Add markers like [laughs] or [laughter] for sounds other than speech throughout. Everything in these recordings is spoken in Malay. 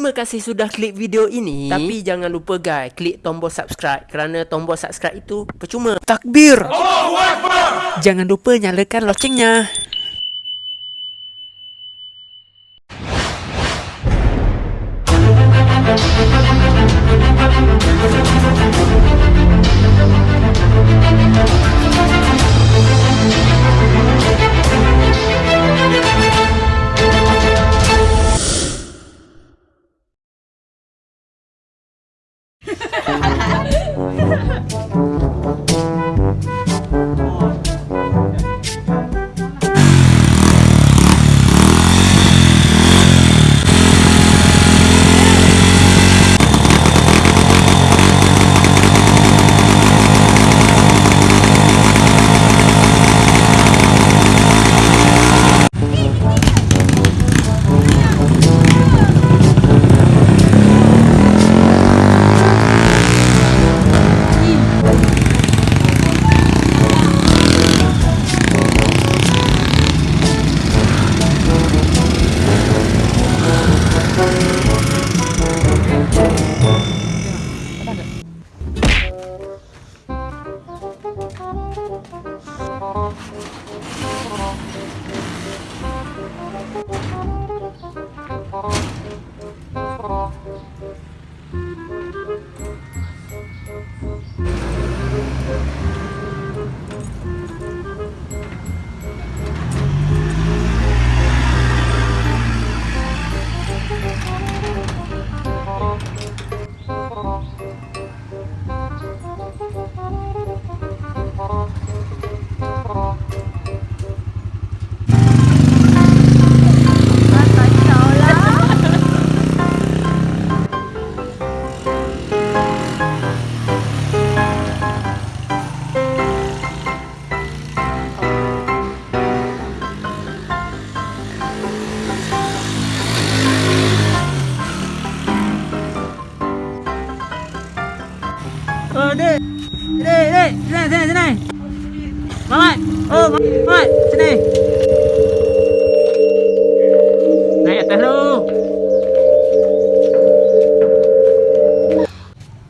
Terima kasih sudah klik video ini. Tapi jangan lupa guys, klik tombol subscribe kerana tombol subscribe itu percuma. Takbir. Jangan lupa nyalakan locengnya. Sini, sini, sini. Mamat. Oh, Mamat. Sini. Naik atas lu.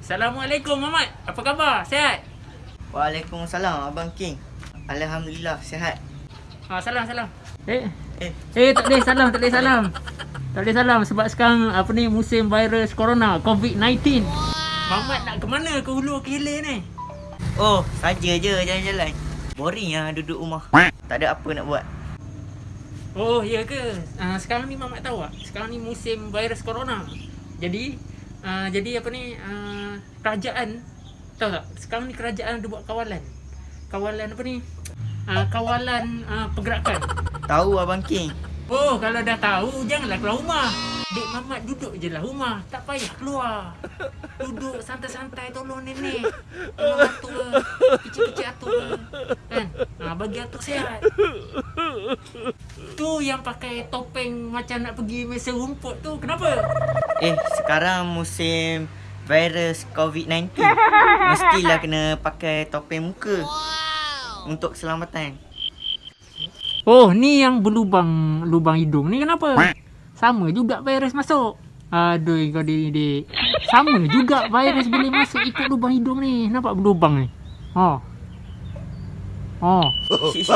Assalamualaikum, Mamat. Apa khabar? Sihat? Waalaikumsalam Abang King. Alhamdulillah sihat. Ha, salam, salam. Eh, Eh, eh tak boleh salam, tak boleh salam. Tak boleh salam sebab sekarang apa ni musim virus corona COVID-19. Mamat nak ke mana ke hulu ke hilir ni? Oh saja je jalan-jalan. Boring lah duduk rumah. Tak ada apa nak buat. Oh, ya ke? Uh, sekarang ni Mamat tahu tak? Sekarang ni musim virus corona. Jadi, uh, jadi apa ni? Uh, kerajaan, tahu tak? Sekarang ni kerajaan ada buat kawalan. Kawalan apa ni? Uh, kawalan uh, pergerakan. Tahu Abang King. Oh, kalau dah tahu, janganlah keluar rumah. Dek Mamat duduk je lah rumah. Tak payah keluar. Duduk santai-santai tolong nenek. Tolong atuk ke. Kecil-kecil atuk ke. Kan? Ha, bagi atuk sihat. Tu yang pakai topeng macam nak pergi mesa rumput tu. Kenapa? Eh, sekarang musim virus COVID-19. Mestilah kena pakai topeng muka. Untuk keselamatan. Oh, ni yang berlubang lubang hidung ni kenapa? Sama juga virus masuk. Aduh, kau ni dik. Sama juga virus boleh masuk ikut lubang hidung ni. Nampak berlubang ni? Oh. Oh. Syik. [laughs]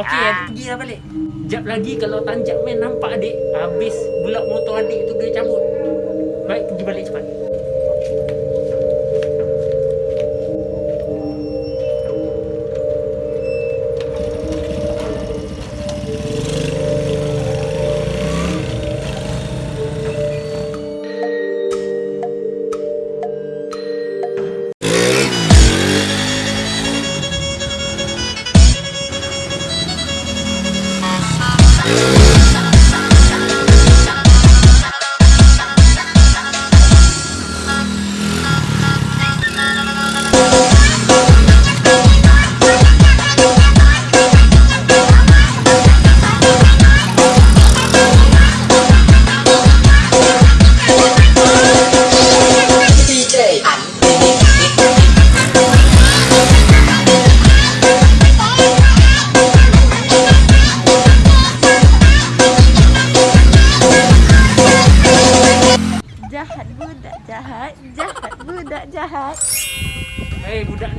Okey, adik pergi dah balik. Jap lagi kalau tanjak main nampak adik, habis bulak motor adik tu dia cabut. Baik, pergi balik cepat.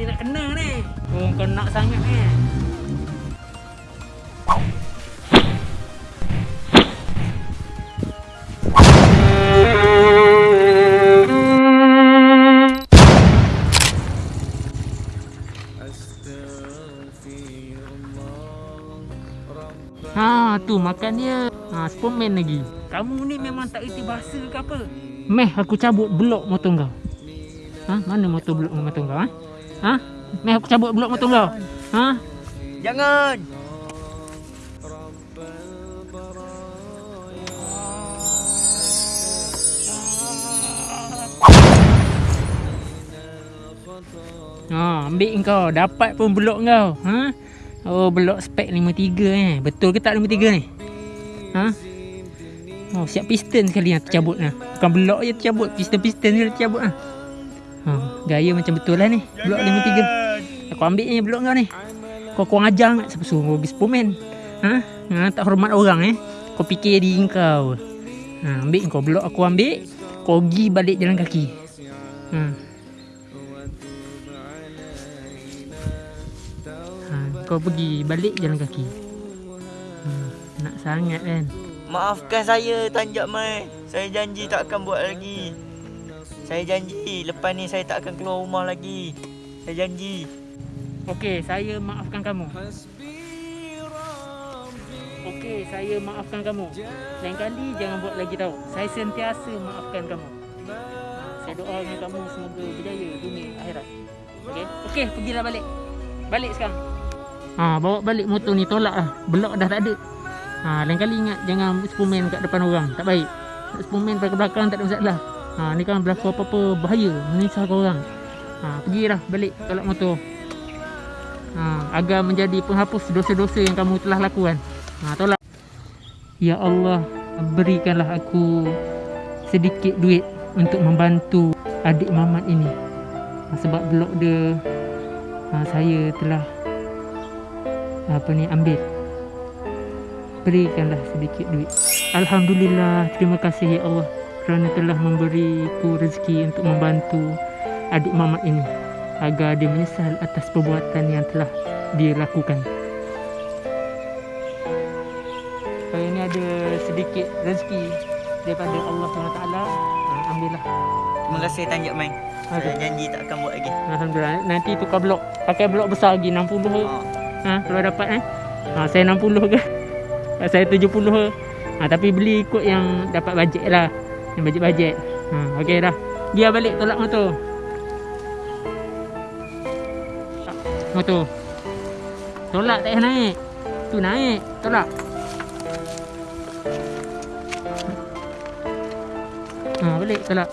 ni nak kena ni. Oh, kau nak sangat ni. Eh. tu makan dia ha, Superman lagi Kamu ni memang tak erti bahasa ke apa Meh aku cabut blok motor kau ha, Mana motor blok motor kau ha? Ha? Meh aku cabut blok motor kau. Ha? Jangan. Ha, ambil kau. Dapat pun blok kau. Ha? Oh, blok spek 53 eh. Betul ke tak 53 ni? Ha? Oh, siap piston sekali yang tercabut lah. Bukan blok je tercabut. Piston-piston je tercabut lah. Ha, gaya macam betul lah ni. Blok 53. Aku ambil ni blok kau ni. Kau kurang ajar nak siapa suruh kau pergi spomen. Ha? ha? Tak hormat orang eh. Kau fikir diri kau. Ha, ambil kau blok aku ambil. Kau pergi balik jalan kaki. Ha. Ha, kau pergi balik jalan kaki. Ha, nak sangat kan? Maafkan saya Tanjak Mai. Saya janji tak akan buat lagi. Saya janji lepas ni saya tak akan keluar rumah lagi. Saya janji. Okey, saya maafkan kamu. Okey, saya maafkan kamu. Lain kali jangan buat lagi tahu. Saya sentiasa maafkan kamu. Saya doakan kamu semoga berjaya dunia akhirat. Okey, okey, pergilah balik. Balik sekarang. Ha, bawa balik motor ni tolak lah. Belok dah tak ada. Ha, lain kali ingat jangan spomen kat depan orang. Tak baik. Nak spomen pada belakang tak ada masalah. Ha, ni kan berlaku apa-apa bahaya. Menyusahkan orang. Ha, pergilah balik tolak motor. Ha, agar menjadi penghapus dosa-dosa yang kamu telah lakukan. Ha, tolak. Ya Allah, berikanlah aku sedikit duit untuk membantu adik Mamat ini. Ha, sebab blok dia ha, saya telah apa ni ambil. Berikanlah sedikit duit. Alhamdulillah, terima kasih ya Allah kerana telah memberiku rezeki untuk membantu adik Mamat ini agar dia menyesal atas perbuatan yang telah dia lakukan. Saya ni ada sedikit rezeki daripada Allah SWT. Ha, ambillah. Terima kasih Tanjak Mai. Saya janji tak akan buat lagi. Alhamdulillah. Nanti tukar blok. Pakai blok besar lagi 60 ke. Ha. Ha, kalau dapat eh. Ha, saya 60 ke. [laughs] Saya 70 ke. Ha, tapi beli ikut yang dapat bajet lah. Yang bajet-bajet. Ha, okey dah. Dia balik tolak motor. Motor. Tolak tak naik. Tu naik. Tolak. Ha, balik tolak.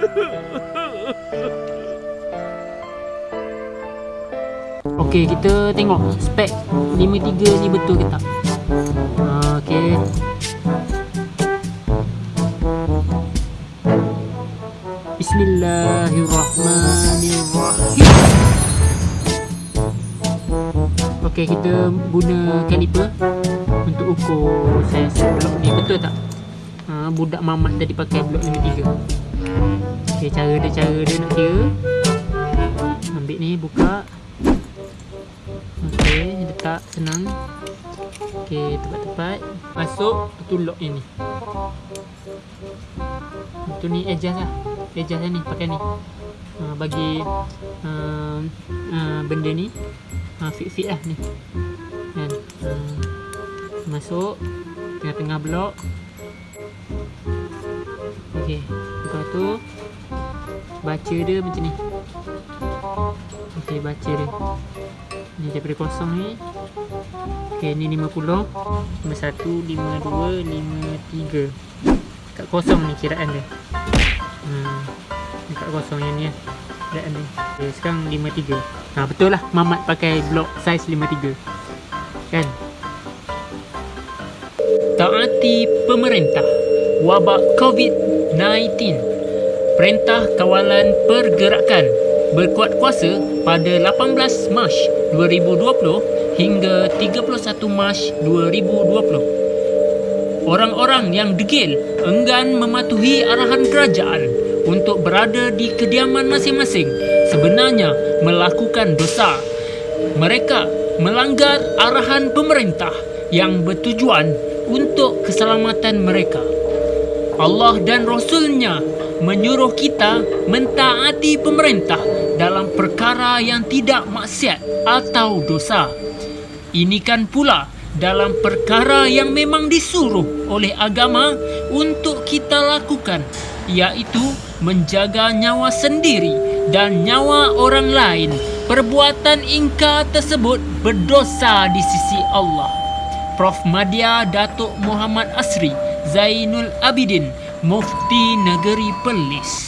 [laughs] Okey, kita tengok spek 53 ni betul ke tak. Okey. Bismillahirrahmanirrahim. Okey, kita guna kaliper untuk ukur saiz blok ni betul tak? Ha, budak mamat tadi pakai blok 53. Okey, cara dia cara dia nak kira. Ambil ni buka. Okey, letak senang. Okey, tepat-tepat. Masuk, itu lock yang ni. Itu ni adjust lah. Adjust lah ni, pakai ni. Ha, bagi uh, uh, benda ni ha, fit-fit lah ni. Kan? Uh, masuk tengah-tengah blok. Okey, lepas tu baca dia macam ni. Okey, baca dia. Ni daripada kosong ni. Okay ni 50 51, 52, 53 Kat kosong ni kiraan dia. Hmm. Ni kat kosong yang ni lah Kiraan dia. Okay, Sekarang 53 ha, Betul lah. Mamat pakai blok saiz 53 Kan? Taati pemerintah Wabak COVID-19 Perintah Kawalan Pergerakan berkuat kuasa pada 18 Mac 2020 hingga 31 Mac 2020. Orang-orang yang degil enggan mematuhi arahan kerajaan untuk berada di kediaman masing-masing sebenarnya melakukan dosa. Mereka melanggar arahan pemerintah yang bertujuan untuk keselamatan mereka. Allah dan Rasulnya menyuruh kita mentaati pemerintah dalam perkara yang tidak maksiat atau dosa. Ini kan pula dalam perkara yang memang disuruh oleh agama untuk kita lakukan iaitu menjaga nyawa sendiri dan nyawa orang lain. Perbuatan ingkar tersebut berdosa di sisi Allah. Prof. Madya Datuk Muhammad Asri Zainul Abidin Mufti Negeri Perlis